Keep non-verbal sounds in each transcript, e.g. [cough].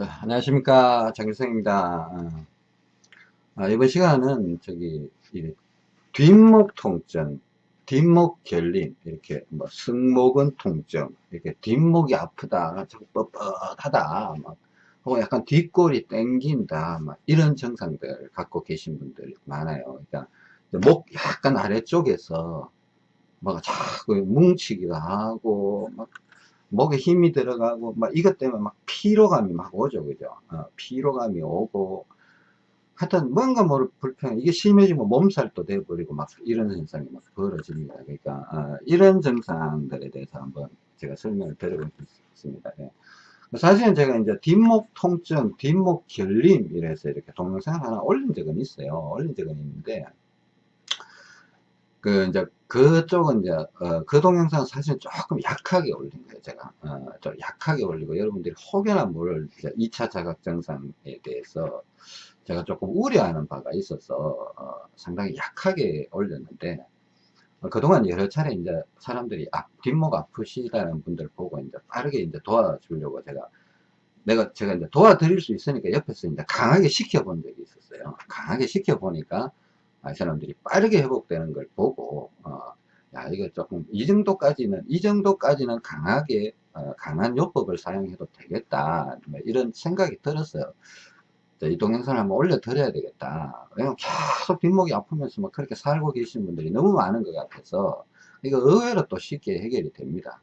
자, 안녕하십니까. 장길성입니다. 아, 이번 시간은 저기 뒷목 통증 뒷목 결림 이렇게 뭐 승모근 통증 이렇게 뒷목이 아프다 뻣뻣하다 막 혹은 약간 뒷골이 땡긴다 막 이런 증상들 갖고 계신 분들이 많아요. 그러니까 목 약간 아래쪽에서 막 자꾸 뭉치기도 하고 막 목에 힘이 들어가고 막 이것 때문에 막 피로감이 막 오죠 그죠? 어, 피로감이 오고. 하여튼 뭔가 모를 불편 이게 심해지면 몸살도 돼버리고 막 이런 현상이 막 벌어집니다. 그러니까 어, 이런 증상들에 대해서 한번 제가 설명을 드려보겠습니다. 예. 사실은 제가 이제 뒷목 통증 뒷목 결림 이래서 이렇게 동영상 하나 올린 적은 있어요. 올린 적은 있는데 그 이제 그쪽은 이제 어, 그 동영상 사실 조금 약하게 올린 거예요 제가. 어, 좀 약하게 올리고 여러분들이 혹여나 모를 2차 자각 증상에 대해서 제가 조금 우려하는 바가 있어서 어, 상당히 약하게 올렸는데 어, 그동안 여러 차례 이제 사람들이 앞, 뒷목 아프시다는 분들 보고 이제 빠르게 이제 도와주려고 제가 내가 제가 이제 도와드릴 수 있으니까 옆에서 이제 강하게 시켜본 적이 있었어요. 강하게 시켜보니까 아, 사람들이 빠르게 회복되는 걸 보고 어, 야 이거 조금 이 정도까지는 이 정도까지는 강하게 어, 강한 요법을 사용해도 되겠다. 뭐 이런 생각이 들었어요. 이 동영상을 한번 올려 드려야 되겠다. 왜냐면 계속 뒷목이 아프면서 막 그렇게 살고 계시는 분들이 너무 많은 것 같아서 이거 의외로 또 쉽게 해결이 됩니다.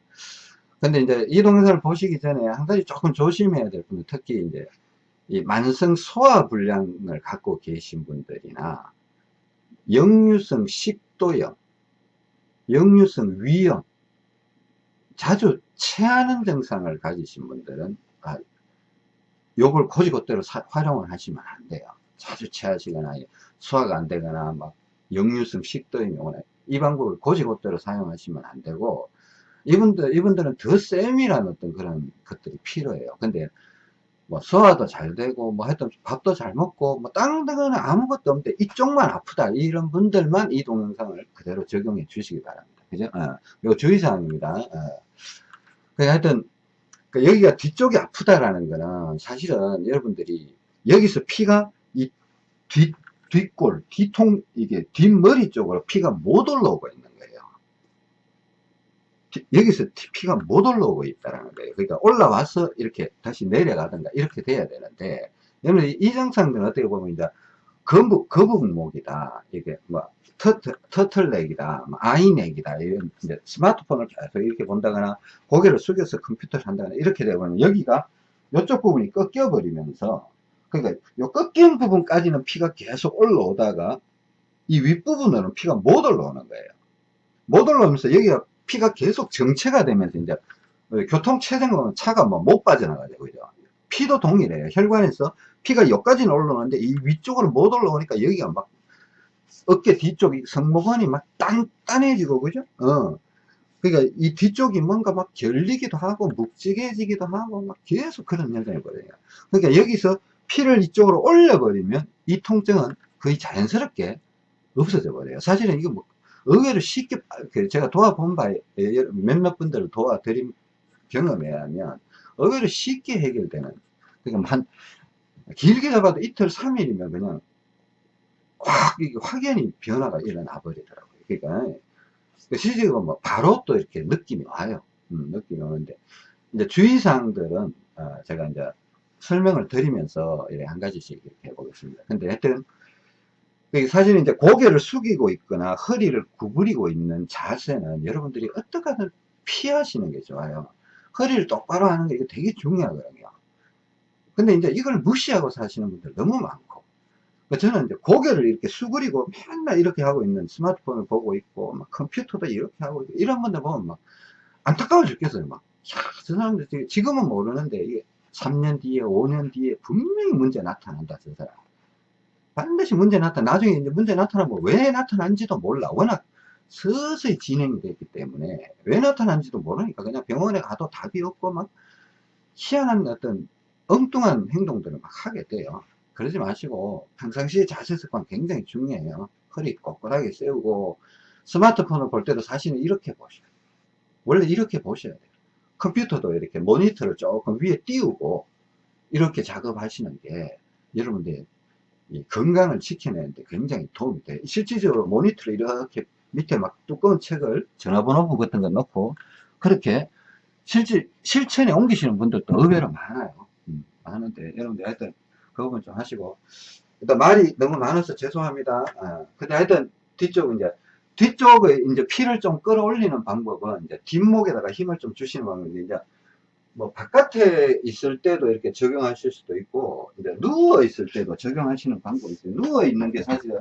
근데 이제 이 동영상을 보시기 전에 한 가지 조금 조심해야 될 분들 특히 이제 이 만성 소화 불량을 갖고 계신 분들이나 역류성 식도염, 역류성 위염, 자주 체하는 증상을 가지신 분들은 아, 요걸 고지고대로 활용을 하시면 안 돼요. 자주 체하시거나 소화가 안 되거나 막 역류성 식도염이 오나 이 방법을 고지고대로 사용하시면 안 되고 이분들 이분들은 더 쌤이라는 어떤 그런 것들이 필요해요. 근데 뭐 소화도 잘 되고 뭐 하여튼 밥도 잘 먹고 뭐 다른 데는 아무것도 없는데 이쪽만 아프다 이런 분들만 이 동영상을 그대로 적용해 주시기 바랍니다. 그죠? 어, 이거 주의사항입니다. 어. 하여튼 그 여기가 뒤쪽이 아프다라는 거는 사실은 여러분들이 여기서 피가 이 뒷, 뒷골 뒤통 이게 뒷머리 쪽으로 피가 못 올라오고 있는 여기서 피가 못 올라오고 있다는 거예요. 그러니까 올라와서 이렇게 다시 내려가든가 이렇게 돼야 되는데, 여러분 이 증상들은 어떻게 보면 이제 거북, 거북목이다. 이게 뭐 터틀, 터틀넥이다. 뭐 아이넥이다. 이런 이제 스마트폰을 계속 이렇게 본다거나 고개를 숙여서 컴퓨터를 한다거나 이렇게 되면 여기가 이쪽 부분이 꺾여버리면서 그러니까 요 꺾인 부분까지는 피가 계속 올라오다가 이 윗부분으로는 피가 못 올라오는 거예요. 못 올라오면서 여기가 피가 계속 정체가 되면서 이제 교통 체증은 차가 뭐 못 빠져나가죠. 그죠? 피도 동일해요. 혈관에서 피가 여기까지는 올라오는데 이 위쪽으로 못 올라오니까 여기가 막 어깨 뒤쪽이 성모근이 막 단단해지고 그죠? 어. 그러니까 이 뒤쪽이 뭔가 막 결리기도 하고 묵직해지기도 하고 막 계속 그런 현상이 벌어요. 그러니까 여기서 피를 이쪽으로 올려버리면 이 통증은 거의 자연스럽게 없어져 버려요. 사실은 이거 뭐 의외로 쉽게 그 제가 도와본 바에 몇몇 분들을 도와드린 경험에 의하면 의외로 쉽게 해결되는 그러니까 한 길게 잡아도 이틀 3일이면 그냥 확 확연히 변화가 일어나 버리더라고요. 그러니까 실제로 뭐 바로 또 이렇게 느낌이 와요. 음, 느낌이 오는데. 이제 주의사항들은 어, 제가 이제 설명을 드리면서 한 가지씩 이렇게 해보겠습니다. 근데 하여튼 사실은 이제 고개를 숙이고 있거나 허리를 구부리고 있는 자세는 여러분들이 어떻게 든 피하시는 게 좋아요. 허리를 똑바로 하는 게 되게 중요하거든요. 근데 이제 이걸 무시하고 사시는 분들 너무 많고. 저는 이제 고개를 이렇게 수그리고 맨날 이렇게 하고 있는 스마트폰을 보고 있고, 막 컴퓨터도 이렇게 하고 있고, 이런 분들 보면 막 안타까워 죽겠어요. 막, 야, 저 사람들 지금은 모르는데, 이게 3년 뒤에, 5년 뒤에 분명히 문제 나타난다, 저 사람. 반드시 문제 나타나 나중에 이제 문제 나타나면 왜 나타난지도 몰라. 워낙 서서히 진행이 됐기 때문에 왜 나타난지도 모르니까 그냥 병원에 가도 답이 없고 막 희한한 어떤 엉뚱한 행동들을 막 하게 돼요. 그러지 마시고 평상시에 자세 습관 굉장히 중요해요. 허리 꼿꼿하게 세우고 스마트폰을 볼 때도 사실은 이렇게 보셔야 돼요. 원래 이렇게 보셔야 돼요. 컴퓨터도 이렇게 모니터를 조금 위에 띄우고 이렇게 작업하시는 게 여러분들 이 건강을 지켜내는데 굉장히 도움이 돼요. 실질적으로 모니터를 이렇게 밑에 막 두꺼운 책을 전화번호부 같은 거 넣고 그렇게 실질 실천에 옮기시는 분들도 의외로 많아요. 음, 많은데 여러분들 하여튼 그 부분 좀 하시고 일단 말이 너무 많아서 죄송합니다. 아, 근데 하여튼 뒤쪽은 이제 뒤쪽에 이제 피를 좀 끌어올리는 방법은 이제 뒷목에다가 힘을 좀 주시는 방법이 이제 뭐 바깥에 있을 때도 이렇게 적용하실 수도 있고 이제 누워 있을 때도 적용하시는 방법이 있어요. 누워 있는 게 사실은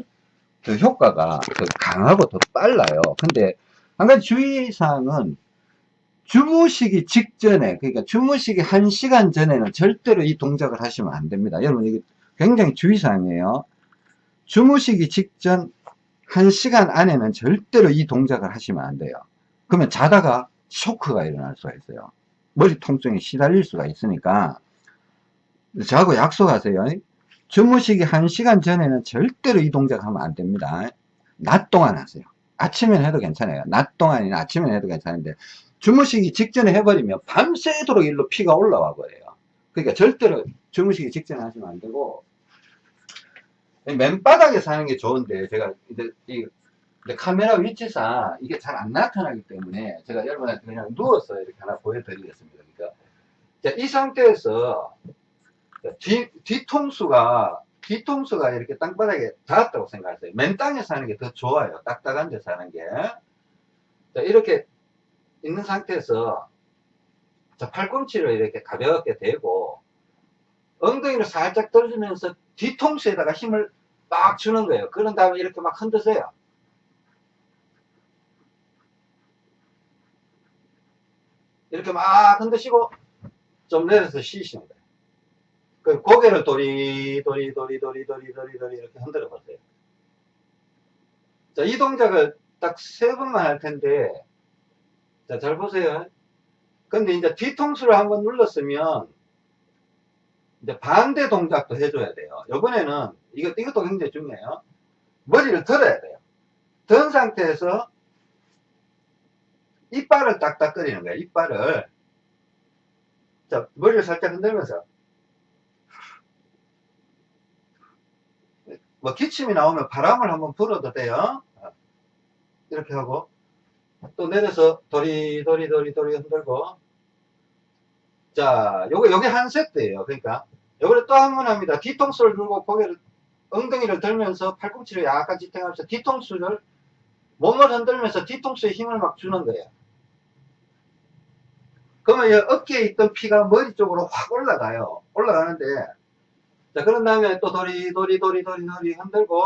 더 효과가 더 강하고 더 빨라요. 근데 한 가지 주의사항은 주무시기 직전에 그러니까 주무시기 한 시간 전에는 절대로 이 동작을 하시면 안 됩니다. 여러분 이게 굉장히 주의사항이에요. 주무시기 직전 한 시간 안에는 절대로 이 동작을 하시면 안 돼요. 그러면 자다가 쇼크가 일어날 수가 있어요. 머리 통증에 시달릴 수가 있으니까 저하고 약속하세요. 주무시기 한 시간 전에는 절대로 이 동작 하면 안 됩니다. 낮 동안 하세요. 아침엔 해도 괜찮아요. 낮 동안이나 아침엔 해도 괜찮은데 주무시기 직전에 해버리면 밤새도록 일로 피가 올라와 버려요. 그러니까 절대로 주무시기 직전에 하시면 안 되고 맨바닥에 사는 게 좋은데 제가 이제 이 카메라 위치상 이게 잘 안 나타나기 때문에 제가 여러분한테 그냥 누워서 이렇게 하나 보여드리겠습니다. 그러니까 이 상태에서 뒤, 뒤통수가 뒤통수가 이렇게 땅바닥에 닿았다고 생각하세요. 맨 땅에 사는 게 더 좋아요. 딱딱한 데 사는 게. 자, 이렇게 있는 상태에서 자, 팔꿈치를 이렇게 가볍게 대고 엉덩이를 살짝 떨어지면서 뒤통수에다가 힘을 막 주는 거예요. 그런 다음에 이렇게 막 흔드세요. 이렇게 막 흔드시고 좀 내려서 쉬시는 거예요. 그 고개를 도리 도리 도리 도리 도리 도리 도리 이렇게 흔들어 보세요. 자, 이 동작을 딱 세 번만 할 텐데 자, 잘 보세요. 근데 이제 뒤통수를 한번 눌렀으면 이제 반대 동작도 해줘야 돼요. 이번에는 이것, 이것도 굉장히 중요해요. 머리를 들어야 돼요. 든 상태에서 이빨을 딱딱거리는 거예요. 이빨을. 자, 머리를 살짝 흔들면서. 뭐 기침이 나오면 바람을 한번 불어도 돼요. 이렇게 하고 또 내려서 도리 도리 도리 도리 흔들고 자 요거 요게 한 세트예요 그러니까 요거를 또 한 번 합니다 뒤통수를 들고 고개를 엉덩이를 들면서 팔꿈치를 약간 지탱하면서 뒤통수를 몸을 흔들면서 뒤통수에 힘을 막 주는 거예요 그러면 어깨에 있던 피가 머리 쪽으로 확 올라가요 올라가는데 자 그런 다음에 또 도리 도리 도리 도리 도리 흔들고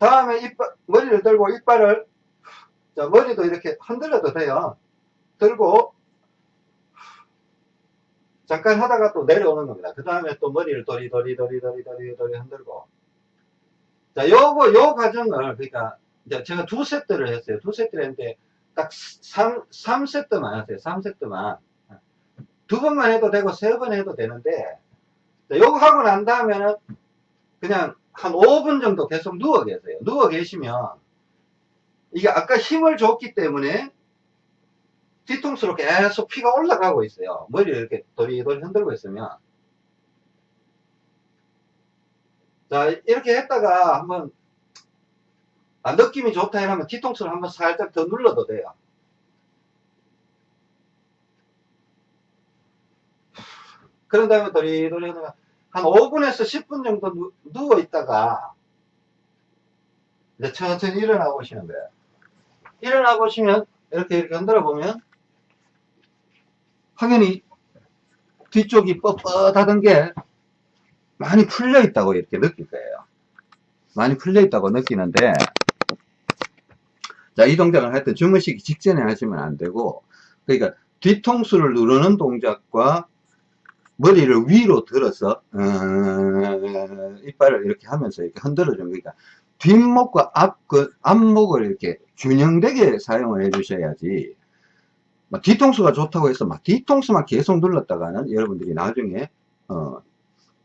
다음에 이빨, 머리를 들고 이빨을, 자, 머리도 이렇게 흔들어도 돼요. 들고, 잠깐 하다가 또 내려오는 겁니다. 그 다음에 또 머리를 도리 도리 도리 도리 도리 도리 흔들고. 자, 요거, 요 과정을, 그러니까, 제가 두 세트를 했어요. 두 세트를 했는데, 딱 3, 3세트만 하세요. 3세트만. 두 번만 해도 되고, 세 번 해도 되는데, 자, 요거 하고 난 다음에는, 그냥 한 5분 정도 계속 누워 계세요. 누워 계시면 이게 아까 힘을 줬기 때문에 뒤통수로 계속 피가 올라가고 있어요. 머리를 이렇게 도리도리 흔들고 있으면 자 이렇게 했다가 한번 아, 느낌이 좋다 이러면 뒤통수를 한번 살짝 더 눌러도 돼요. 그런 다음에 도리도리 하다가 한 5분에서 10분 정도 누, 누워 있다가 이제 천천히 일어나 보시는 거예요. 일어나 보시면 이렇게 이렇게 흔들어 보면 확연히 뒤쪽이 뻣뻣하던 게 많이 풀려 있다고 이렇게 느낄 거예요. 많이 풀려 있다고 느끼는데 자, 이할때 주무시기 직전에 하시면 안 되고 그러니까 뒤통수를 누르는 동작과 머리를 위로 들어서 어, 이빨을 이렇게 하면서 이렇게 흔들어 주는 거니까 뒷목과 앞, 그 앞목을 이렇게 균형되게 사용을 해 주셔야지. 막 뒤통수가 좋다고 해서 막 뒤통수만 계속 눌렀다가는 여러분들이 나중에 어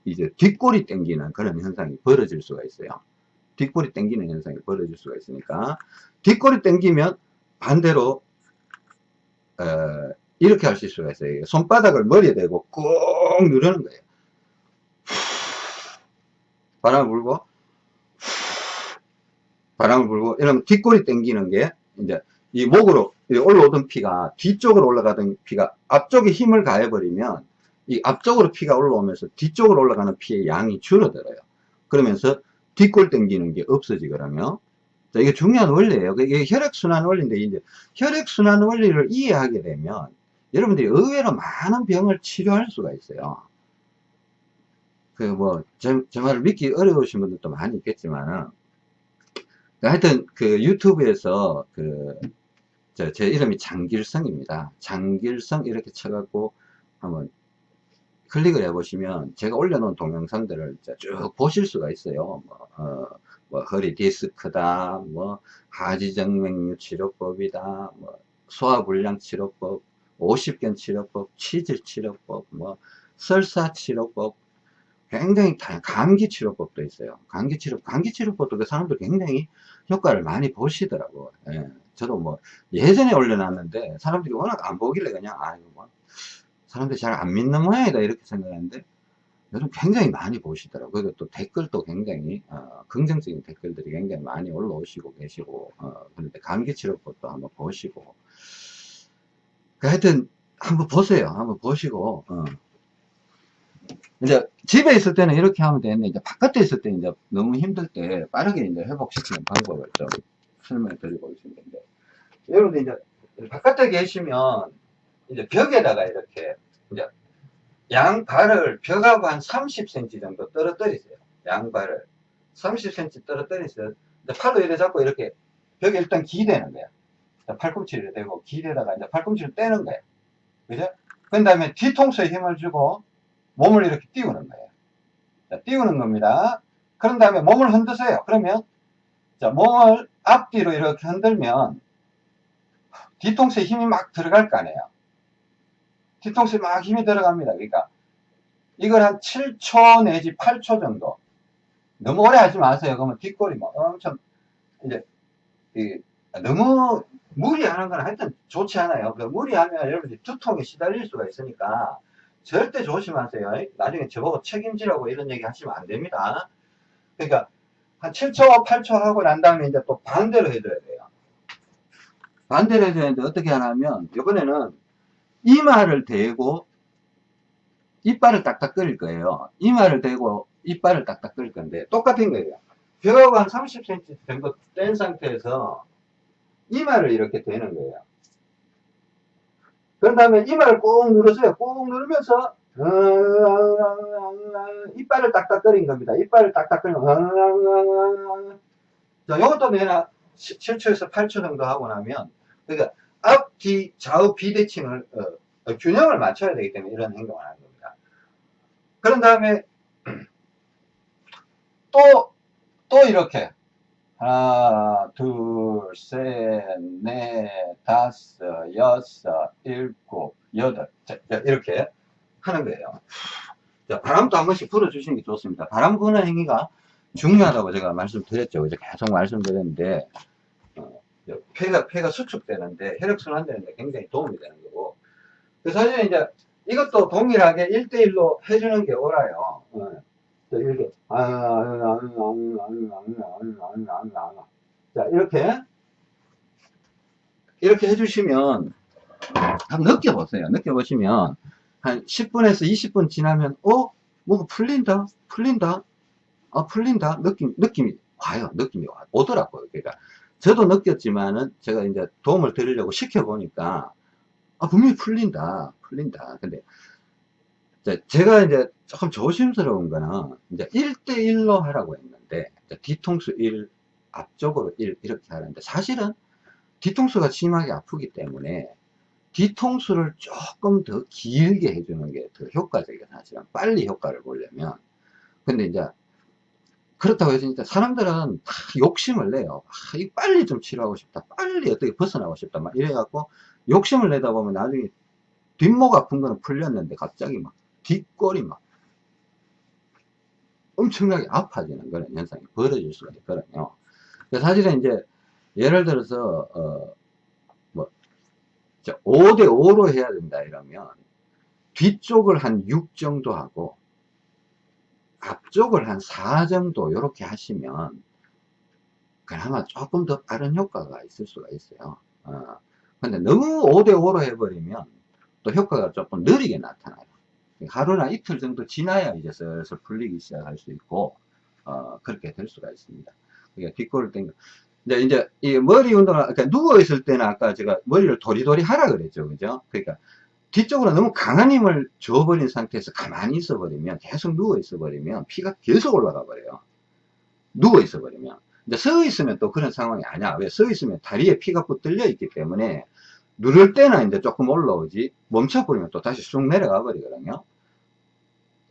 이제 뒷골이 땡기는 그런 현상이 벌어질 수가 있어요 뒷골이 땡기는 현상이 벌어질 수가 있으니까 뒷골이 땡기면 반대로 어, 이렇게 하실 수가 있어요. 손바닥을 머리에 대고 꾹 누르는 거예요. 바람을 불고, 바람을 불고, 이러면 뒷골이 당기는 게, 이제, 이 목으로 올라오던 피가, 뒤쪽으로 올라가던 피가 앞쪽에 힘을 가해버리면, 이 앞쪽으로 피가 올라오면서 뒤쪽으로 올라가는 피의 양이 줄어들어요. 그러면서 뒷골 당기는 게 없어지거든요. 자, 이게 중요한 원리예요. 이게 혈액순환 원리인데, 이제 혈액순환 원리를 이해하게 되면, 여러분들이 의외로 많은 병을 치료할 수가 있어요. 그 뭐, 제, 제 말을 믿기 어려우신 분들도 많이 있겠지만은, 하여튼 그 유튜브에서 그, 저, 제 이름이 장길성입니다. 장길성 이렇게 쳐갖고 한번 클릭을 해보시면 제가 올려놓은 동영상들을 쭉 보실 수가 있어요. 뭐, 어, 뭐 허리 디스크다, 뭐 하지정맥류 치료법이다, 뭐 소화불량 치료법, 50견 치료법, 치질 치료법, 뭐 설사 치료법, 굉장히 다 감기 치료법도 있어요. 감기 치료, 감기 치료법도 그 사람들 굉장히 효과를 많이 보시더라고. 예. 저도 뭐 예전에 올려놨는데 사람들이 워낙 안 보길래 그냥 아이고 뭐 사람들이 잘 안 믿는 모양이다 이렇게 생각했는데 요즘 굉장히 많이 보시더라고요. 그리고 또 댓글도 굉장히 어, 긍정적인 댓글들이 굉장히 많이 올라오시고 계시고 어, 그런데 감기 치료법도 한번 보시고 그 하여튼 한번 보세요. 한번 보시고 어. 이제 집에 있을 때는 이렇게 하면 되는데 이제 바깥에 있을 때 이제 너무 힘들 때 빠르게 이제 회복시키는 방법을 좀 설명해 드리고 있는데 여러분들 이제 바깥에 계시면 이제 벽에다가 이렇게 이제 양발을 벽하고 한 30cm 정도 떨어뜨리세요. 양발을 30cm 떨어뜨리세요. 팔로 이래 잡고 이렇게 벽에 일단 기대는 거야. 팔꿈치를 대고 기대다가 이제 팔꿈치를 떼는 거야. 그죠? 그 다음에 뒤통수에 힘을 주고 몸을 이렇게 띄우는 거예요. 자, 띄우는 겁니다. 그런 다음에 몸을 흔드세요. 그러면 자, 몸을 앞뒤로 이렇게 흔들면 뒤통수에 힘이 막 들어갈 거 아니에요. 뒤통수에 막 힘이 들어갑니다. 그러니까 이걸 한 7초 내지 8초 정도 너무 오래 하지 마세요. 그러면 뒷골이 막 엄청 이제 너무 무리하는 건 하여튼 좋지 않아요. 그 무리하면 여러분들이 두통에 시달릴 수가 있으니까 절대 조심하세요. 나중에 저보고 책임지라고 이런 얘기 하시면 안 됩니다. 그러니까 한 7초, 8초 하고 난 다음에 이제 또 반대로 해줘야 돼요. 반대로 해줘야 되는데 어떻게 하냐면 이번에는 이마를 대고 이빨을 딱딱 끓일 거예요. 이마를 대고 이빨을 딱딱 끓일 건데 똑같은 거예요. 벽하고 한 30cm 정도 뗀 상태에서 이마를 이렇게 대는 거예요. 그런 다음에 이마를 꾹 누르세요. 꾹 누르면서 이빨을 딱딱거린 겁니다. 이빨을 딱딱거리면 자, 이것도 내가 7초에서 8초 정도 하고 나면 그러니까 앞, 뒤, 좌우 비대칭을 어, 어, 균형을 맞춰야 되기 때문에 이런 행동을 하는 겁니다. 그런 다음에 [clears throat] 또, 또 이렇게 하나, 둘, 셋, 넷, 다섯, 여섯, 일곱, 여덟. 자, 이렇게 하는 거예요. 자, 바람도 한 번씩 불어주시는 게 좋습니다. 바람 부는 행위가 중요하다고 제가 말씀드렸죠. 계속 말씀드렸는데, 어, 폐가, 폐가 수축되는데, 혈액순환 되는데 굉장히 도움이 되는 거고. 사실 이제 이것도 동일하게 1대1로 해주는 게 옳아요. 어. 이렇게 자 이렇게 이렇게 해주시면 한번 느껴보세요 느껴보시면 한 10분에서 20분 지나면 어? 뭐가 풀린다 풀린다 아 풀린다 느낌 느낌이 와요 느낌이 와 오더라고요 그러니까 저도 느꼈지만은 제가 이제 도움을 드리려고 시켜보니까 아 분명히 풀린다 풀린다. 근데 제가 이제 조금 조심스러운 거는 이제 1대1로 하라고 했는데 뒤통수 1 앞쪽으로 1 이렇게 하는데 사실은 뒤통수가 심하게 아프기 때문에 뒤통수를 조금 더 길게 해주는 게 더 효과적이에요 사실은. 빨리 효과를 보려면. 근데 이제 그렇다고 해서 진짜 사람들은 다 욕심을 내요. 아, 이 빨리 좀 치료하고 싶다. 빨리 어떻게 벗어나고 싶다. 막 이래갖고 욕심을 내다 보면 나중에 뒷목 아픈 거는 풀렸는데 갑자기 막 뒷골이 막 엄청나게 아파지는 그런 현상이 벌어질 수가 있거든요. 사실은 이제 예를 들어서 어, 뭐 자, 5대 5로 해야 된다 이러면 뒤쪽을 한 6 정도 하고 앞쪽을 한 4 정도 이렇게 하시면 그나마 조금 더 빠른 효과가 있을 수가 있어요. 어. 근데 너무 5대5로 해버리면 또 효과가 조금 느리게 나타나요. 하루나 이틀 정도 지나야 이제 슬슬 풀리기 시작할 수 있고 어, 그렇게 될 수가 있습니다. 그러니까 뒷골을 당겨 이제 이제 이 머리 운동을 그러니까 누워 있을 때는 아까 제가 머리를 도리도리 하라 그랬죠. 그죠? 그러니까 뒤쪽으로 너무 강한 힘을 줘버린 상태에서 가만히 있어 버리면 계속 누워 있어 버리면 피가 계속 올라가 버려요. 누워 있어 버리면. 이제 서 있으면 또 그런 상황이 아니야. 왜 서 있으면 다리에 피가 붙들려 있기 때문에 누를 때는 이제 조금 올라오지 멈춰 버리면 또 다시 쑥 내려가 버리거든요.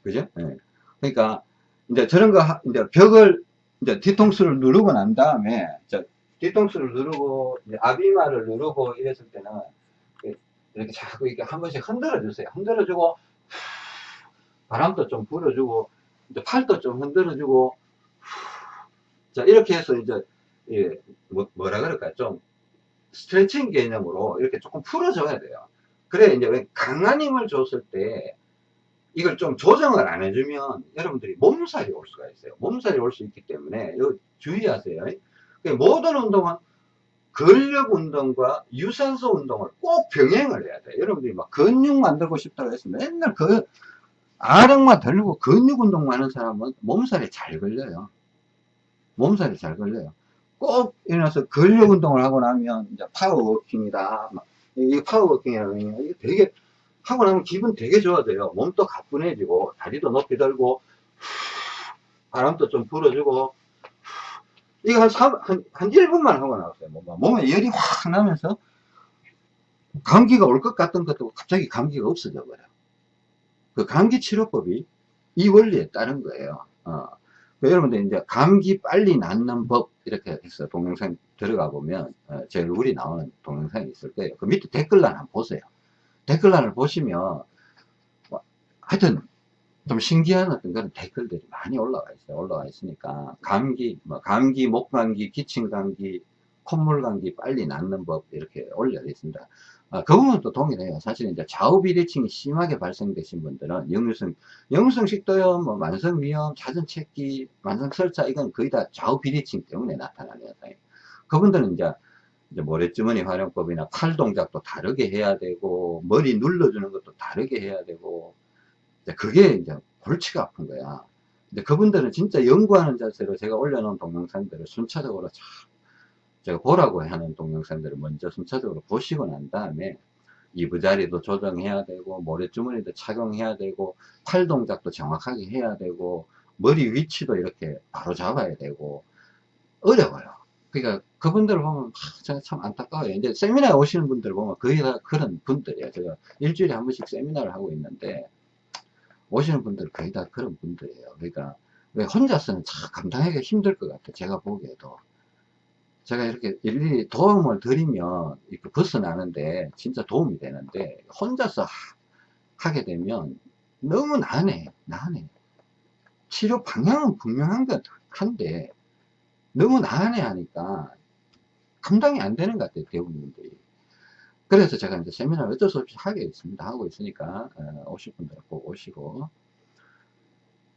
그죠? 네. 그러니까 이제 저런 거 하- 이제 벽을 이제 뒤통수를 누르고 난 다음에 저 뒤통수를 누르고 아비마를 누르고 이랬을 때는 이렇게 자꾸 이렇게 한 번씩 흔들어 주세요. 흔들어 주고 바람도 좀 불어주고 이제 팔도 좀 흔들어 주고 자 이렇게 해서 이제 예, 뭐, 뭐라 그럴까요? 좀 스트레칭 개념으로 이렇게 조금 풀어줘야 돼요. 그래 이제 왜 강한 힘을 줬을 때 이걸 좀 조정을 안 해주면 여러분들이 몸살이 올 수가 있어요. 몸살이 올 수 있기 때문에 이거 주의하세요. 그 모든 운동은 근력 운동과 유산소 운동을 꼭 병행을 해야 돼요. 여러분들이 막 근육 만들고 싶다고 해서 맨날 그 아령만 들고 근육 운동만 하는 사람은 몸살이 잘 걸려요. 몸살이 잘 걸려요. 꼭 일어나서 근력 운동을 하고 나면 이제 파워워킹이다. 막 이게 파워워킹이라고. 이게 되게 하고 나면 기분 되게 좋아져요. 몸도 가뿐해지고 다리도 높이 들고 바람도 좀 불어주고 이거 한, 3, 한, 한 1분만 하고 나왔어요. 몸에 열이 확 나면서 감기가 올 것 같던 것도 갑자기 감기가 없어져 버려요. 그 감기 치료법이 이 원리에 따른 거예요. 어. 그 여러분들 이제 감기 빨리 낫는 법 이렇게 해서 동영상 들어가 보면 어, 제 얼굴이 나오는 동영상이 있을 거예요. 그 밑에 댓글란 한번 보세요. 댓글란을 보시면 뭐, 하여튼 좀 신기한 어떤 그런 댓글들이 많이 올라와 있어요. 올라와 있으니까 감기, 뭐 감기, 목감기, 기침감기, 콧물감기 빨리 낫는 법 이렇게 올려 있습니다. 아, 그 부분은 또 동일해요. 사실 이제 좌우 비대칭이 심하게 발생되신 분들은 역류성, 역류성 식도염, 뭐 만성 위염, 자전체기, 만성 설사 이건 거의 다 좌우 비대칭 때문에 나타나는 현상이에요. 그분들은 이제 이제 모래주머니 활용법이나 팔 동작도 다르게 해야 되고 머리 눌러주는 것도 다르게 해야 되고 그게 이제 골치가 아픈 거야. 근데 그분들은 진짜 연구하는 자세로 제가 올려놓은 동영상들을 순차적으로 참 제가 보라고 하는 동영상들을 먼저 순차적으로 보시고 난 다음에 이부자리도 조정해야 되고 모래주머니도 착용해야 되고 팔 동작도 정확하게 해야 되고 머리 위치도 이렇게 바로 잡아야 되고 어려워요. 그러니까 그분들 을 보면 아, 제가 참 안타까워요. 이제 세미나에 오시는 분들 보면 거의 다 그런 분들이에요. 제가 일주일에 한 번씩 세미나를 하고 있는데 오시는 분들 거의 다 그런 분들이에요. 그러니까 왜 혼자서는 참 감당하기가 힘들 것 같아요. 제가 보기에도. 제가 이렇게 일일이 도움을 드리면 이렇게 벗어나는데 진짜 도움이 되는데 혼자서 하, 게 되면 너무 난해, 난해. 치료 방향은 분명한 것 한데 너무 난해 하니까 감당이 안 되는 것 같아요. 대부분들이. 그래서 제가 이제 세미나를 어쩔 수 없이 하게 있습니다. 하고 있으니까 어, 오실 분들 꼭 오시고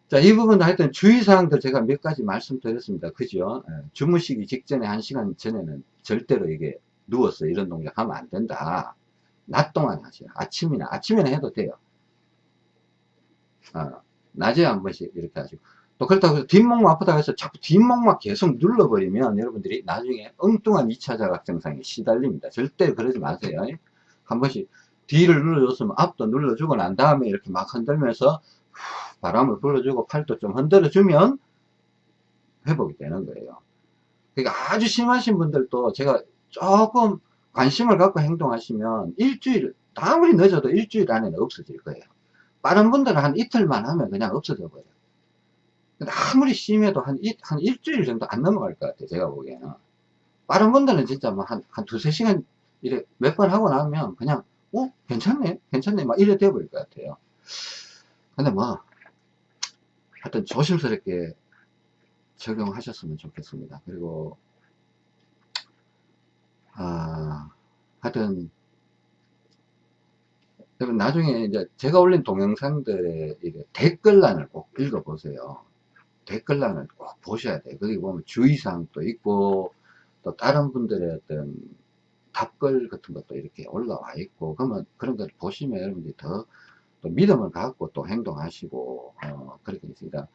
자, 이 부분 하여튼 주의사항들 제가 몇 가지 말씀드렸습니다. 그죠? 예, 주무시기 직전에 한 시간 전에는 절대로 이게 누워서 이런 동작 하면 안 된다. 낮 동안 하세요. 아침이나, 아침에는 해도 돼요. 어, 낮에 한 번씩 이렇게 하시고. 또 그렇다고 해서 뒷목만 아프다고 해서 자꾸 뒷목만 계속 눌러버리면 여러분들이 나중에 엉뚱한 2차 자각 증상에 시달립니다. 절대 그러지 마세요. 한 번씩 뒤를 눌러줬으면 앞도 눌러주고 난 다음에 이렇게 막 흔들면서 바람을 불어주고 팔도 좀 흔들어주면 회복이 되는 거예요. 그러니까 아주 심하신 분들도 제가 조금 관심을 갖고 행동하시면 일주일, 아무리 늦어도 일주일 안에는 없어질 거예요. 빠른 분들은 한 이틀만 하면 그냥 없어져 버려요. 근데 아무리 심해도 한, 일, 한 일주일 정도 안 넘어갈 것 같아요. 제가 보기에는. 빠른 분들은 진짜 뭐 한, 한 두세 시간 이래 몇 번 하고 나면 그냥, 어? 괜찮네? 괜찮네? 막 이래 돼버릴 것 같아요. 근데 뭐, 하여튼 조심스럽게 적용하셨으면 좋겠습니다. 그리고, 아, 하여튼, 그러면 나중에 이제 제가 올린 동영상들의 댓글란을 꼭 읽어보세요. 댓글란을 꼭 보셔야 돼요. 거기 보면 주의사항도 있고, 또 다른 분들의 어떤 답글 같은 것도 이렇게 올라와 있고, 그러면 그런 걸 보시면 여러분들이 더, 또 믿음을 갖고 또 행동하시고, 어, 그렇게 있습니다.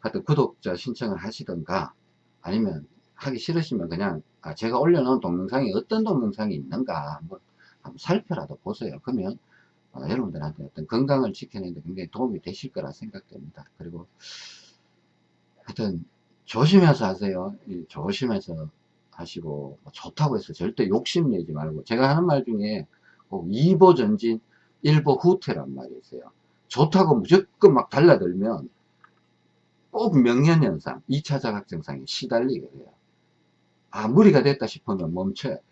하여튼 구독자 신청을 하시던가, 아니면 하기 싫으시면 그냥, 아, 제가 올려놓은 동영상이 어떤 동영상이 있는가, 한번, 한번 살펴라도 보세요. 그러면, 어, 여러분들한테 어떤 건강을 지켜내는 데 굉장히 도움이 되실 거라 생각됩니다. 그리고, 하여튼, 조심해서 하세요. 이 조심해서 하시고, 뭐 좋다고 해서 절대 욕심내지 말고, 제가 하는 말 중에 꼭 2보 전진, 1보 후퇴란 말이 있어요. 좋다고 무조건 막 달라들면, 꼭 명현현상, 2차 자각증상에 시달리게 돼요. 아, 무리가 됐다 싶으면 멈춰야 돼요.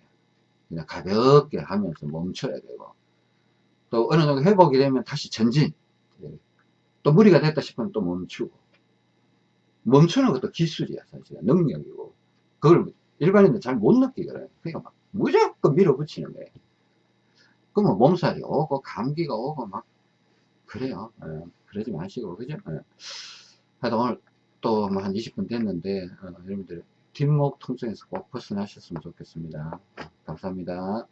그냥 가볍게 하면서 멈춰야 되고, 또 어느 정도 회복이 되면 다시 전진. 또 무리가 됐다 싶으면 또 멈추고. 멈추는 것도 기술이야, 사실. 능력이고. 그걸 일반인들 잘 못 느끼거든요. 그러니까 막 무조건 밀어붙이는 거예요. 그러면 몸살이 오고, 감기가 오고, 막, 그래요. 예, 그러지 마시고, 그죠? 예. 하여튼 오늘 또뭐한 20분 됐는데, 어, 여러분들 뒷목 통증에서 꼭 벗어나셨으면 좋겠습니다. 감사합니다.